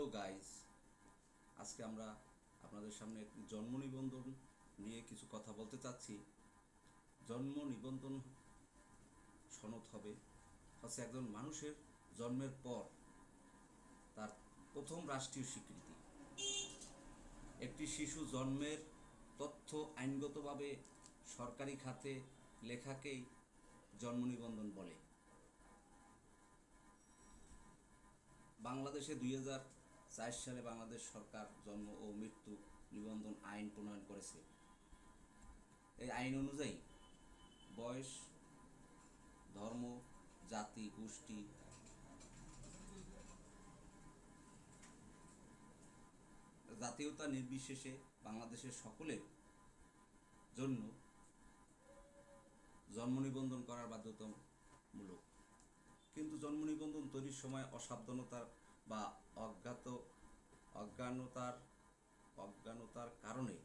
Hello guys, আজকে আমরা আপনাদের সামনে জন্ম নিবন্ধন নিয়ে কিছু কথা বলতে চাচ্ছি। জন্ম নিবন্ধন সনদ হবে হচ্ছে একজন মানুষের জন্মের পর তার প্রথম রাষ্ট্রীয় স্বীকৃতি। একটি শিশু জন্মের তথ্য আইনগতভাবে সরকারি খাতে লেখাকেই জন্ম নিবন্ধন বলে। বাংলাদেশে দুই হাজার চার সালে বাংলাদেশ সরকার জন্ম ও মৃত্যু নিবন্ধন আইন প্রণয়ন করেছে। এই আইন অনুযায়ী বয়স, ধর্ম, জাতি, গোষ্ঠী, জাতীয়তা নির্বিশেষে বাংলাদেশের সকলের জন্য জন্ম নিবন্ধন করার বাধ্যতামূলক। কিন্তু জন্ম নিবন্ধন তৈরির সময় অসাবধানতার বা অজ্ঞাত, অজ্ঞানতার অজ্ঞানতার কারণে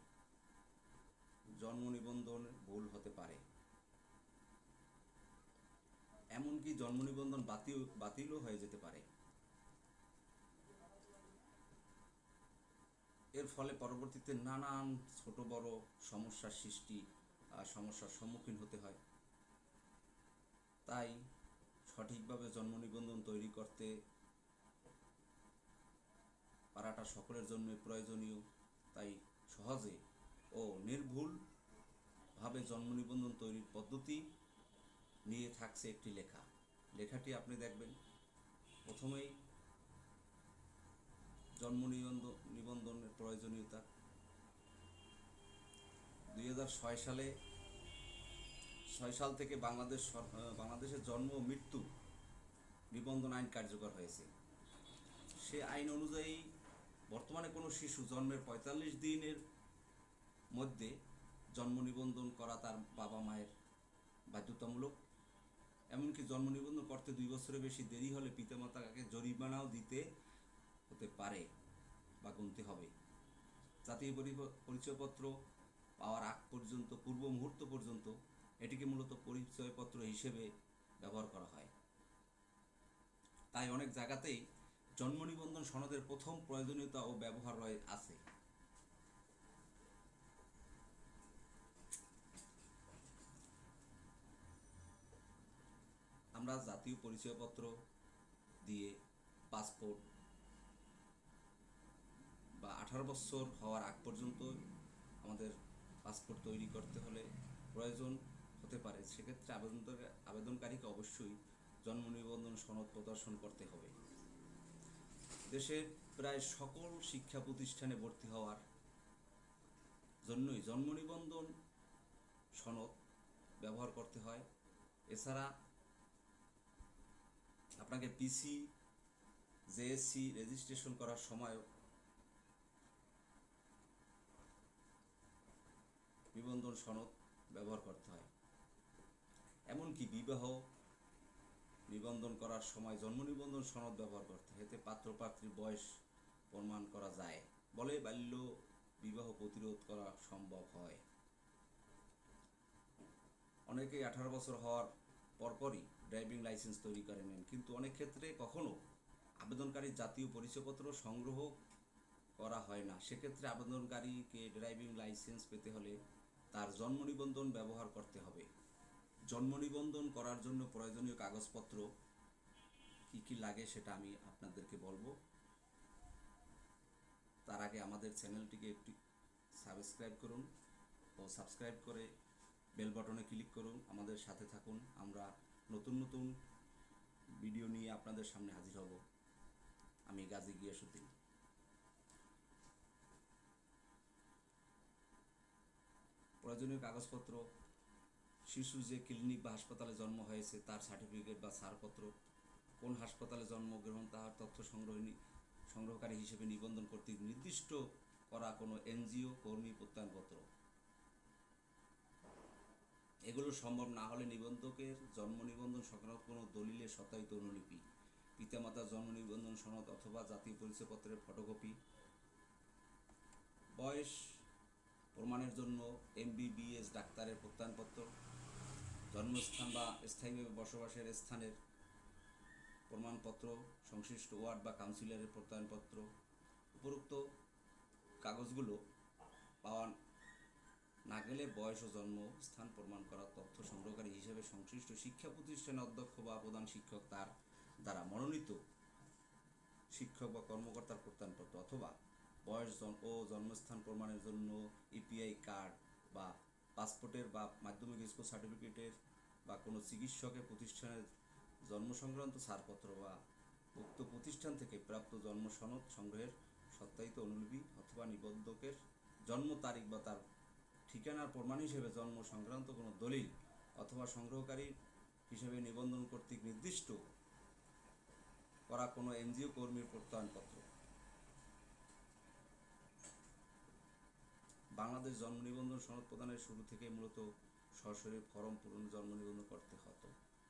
জন্ম নিবন্ধন ভুল হতে পারে। এমনকি জন্ম নিবন্ধন বাতিল, বাতিলও হয়ে যেতে পারে। এর ফলে পরবর্তীতে নানান ছোট বড় সমস্যার সৃষ্টি সমস্যার সম্মুখীন হতে হয়। তাই সঠিকভাবে জন্ম নিবন্ধন তৈরি করতে পারাটা সকলের জন্য প্রয়োজনীয়, তাই সহজে ও নির্ভুলভাবে জন্ম নিবন্ধন তৈরির পদ্ধতি নিয়ে থাকছে একটি লেখা। লেখাটি আপনি দেখবেন, প্রথমেই জন্ম নিবন্ধন নিবন্ধনের প্রয়োজনীয়তা। দুই হাজার ছয় সালে, ছয় সাল থেকে বাংলাদেশ বাংলাদেশের জন্ম মৃত্যু নিবন্ধন আইন কার্যকর হয়েছে। সে আইন অনুযায়ী বর্তমানে কোনো শিশু জন্মের পঁয়তাল্লিশ দিনের মধ্যে জন্ম নিবন্ধন করা তার বাবা মায়ের বাধ্যতামূলক। এমনকি জন্ম নিবন্ধন করতে দুই বছরের বেশি দেরি হলে পিতামাতাকে জরিমানাও দিতে হতে পারে বা গুনতে হবে। জাতীয় পরিচয়পত্র পাওয়ার আগ পর্যন্ত, পূর্ব মুহূর্ত পর্যন্ত এটিকে মূলত পরিচয়পত্র হিসেবে ব্যবহার করা হয়। তাই অনেক জায়গাতেই জন্ম নিবন্ধন সনদের প্রথম প্রয়োজনীয়তা ও ব্যবহার রয়ে আছে। আমরা জাতীয় পরিচয়পত্র দিয়ে পাসপোর্ট বা আঠারো বছর হওয়ার আগ পর্যন্ত আমাদের পাসপোর্ট তৈরি করতে হলে প্রয়োজন হতে পারে। সেক্ষেত্রে আবেদন আবেদনকারীকে অবশ্যই জন্ম নিবন্ধন সনদ প্রদর্শন করতে হবে। দেশের প্রায় সকল শিক্ষা প্রতিষ্ঠানে ভর্তি হওয়ার জন্যই জন্ম নিবন্ধন সনদ ব্যবহার করতে হয়। এছাড়া আপনাকে পিসি জেএসসি রেজিস্ট্রেশন করার সময়ও নিবন্ধন সনদ ব্যবহার করতে হয়। এমনকি বিবাহ নিবন্ধন করার সময় জন্ম নিবন্ধন সনদ ব্যবহার করতে এতে পাত্র বয়স প্রমাণ করা যায়। বলে বাল্য বিবাহ প্রতিরোধ করা সম্ভব হয়। অনেকেই আঠারো বছর হওয়ার পরপরই ড্রাইভিং লাইসেন্স তৈরি করে নেন, কিন্তু অনেক ক্ষেত্রে কখনো আবেদনকারী জাতীয় পরিচয়পত্র সংগ্রহ করা হয় না। সেক্ষেত্রে আবেদনকারীকে ড্রাইভিং লাইসেন্স পেতে হলে তার জন্ম নিবন্ধন ব্যবহার করতে হবে। জন্ম নিবন্ধন করার জন্য প্রয়োজনীয় কাগজপত্র কি কি লাগে সেটা আমি আপনাদেরকে বলব। তার আগে আমাদের চ্যানেলটিকে একটি সাবস্ক্রাইব করুন ও সাবস্ক্রাইব করে বেল বাটনে ক্লিক করুন। আমাদের সাথে থাকুন। আমরা নতুন নতুন ভিডিও নিয়ে আপনাদের সামনে হাজির হব। আমি গাজী গিয়াসুদ্দিন প্রয়োজনীয় কাগজপত্র শিশু যে ক্লিনিক বা হাসপাতালে জন্ম হয়েছে, তার সার্টিফিকেট বা ছাড়পত্র, কোন হাসপাতালে জন্মগ্রহণ তার তথ্য সংগ্রহ সংগ্রহকারী হিসেবে নিবন্ধন কর্তৃক নির্দিষ্ট করা কোনো এনজিও, কর্মী প্রত্যয়নপত্র? এগুলো সম্ভব না হলে নিবন্ধকের জন্ম নিবন্ধন সংক্রান্ত কোনো দলিলের সত্যায়িত অনুলিপি, পিতামাতার জন্ম নিবন্ধন সনদ অথবা জাতীয় পরিচয়পত্রের ফটোকপি বয়স, প্রমাণের জন্য এমবিবিএস ডাক্তারের প্রত্যয়নপত্র জন্মস্থান বা স্থায়ীভাবে বসবাসের স্থানের প্রমাণপত্র, সংশ্লিষ্ট ওয়ার্ড বা কাউন্সিলরের প্রত্যয়নপত্র, উপরোক্ত কাগজগুলো পাওয়া না গেলে বয়স ও জন্ম, স্থান প্রমাণ করার তথ্য সংগ্রহকারী হিসেবে সংশ্লিষ্ট শিক্ষা প্রতিষ্ঠানের অধ্যক্ষ বা প্রধান শিক্ষক তার দ্বারা মনোনীত শিক্ষক বা কর্মকর্তার প্রত্যয়নপত্র অথবা বয়স ও জন্মস্থান প্রমাণের জন্য ইপিআই কার্ড বা পাসপোর্টের বা মাধ্যমিক স্কুল সার্টিফিকেটের বা কোনো চিকিৎসকের প্রতিষ্ঠানের জন্ম সংক্রান্ত ছাড়পত্র বা উক্ত প্রতিষ্ঠান থেকে প্রাপ্ত জন্ম সনদ সংগ্রহের সত্যায়িত অনুলিপি অথবা নিবন্ধকের জন্ম তারিখ বা তার ঠিকানার প্রমাণ হিসেবে জন্ম সংক্রান্ত কোনো দলিল অথবা সংগ্রহকারী হিসেবে নিবন্ধন কর্তৃক নির্দিষ্ট করা কোনো এনজিও কর্মীর প্রত্যয়নপত্র। বাংলাদেশ জন্ম নিবন্ধন সনদ প্রদানের শুরু থেকে মূলত সরাসরি ফর্ম পূরণ জন্ম নিবন্ধন করতে হতো।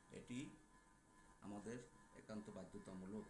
এটি আমাদের একান্ত বাধ্যতামূলক।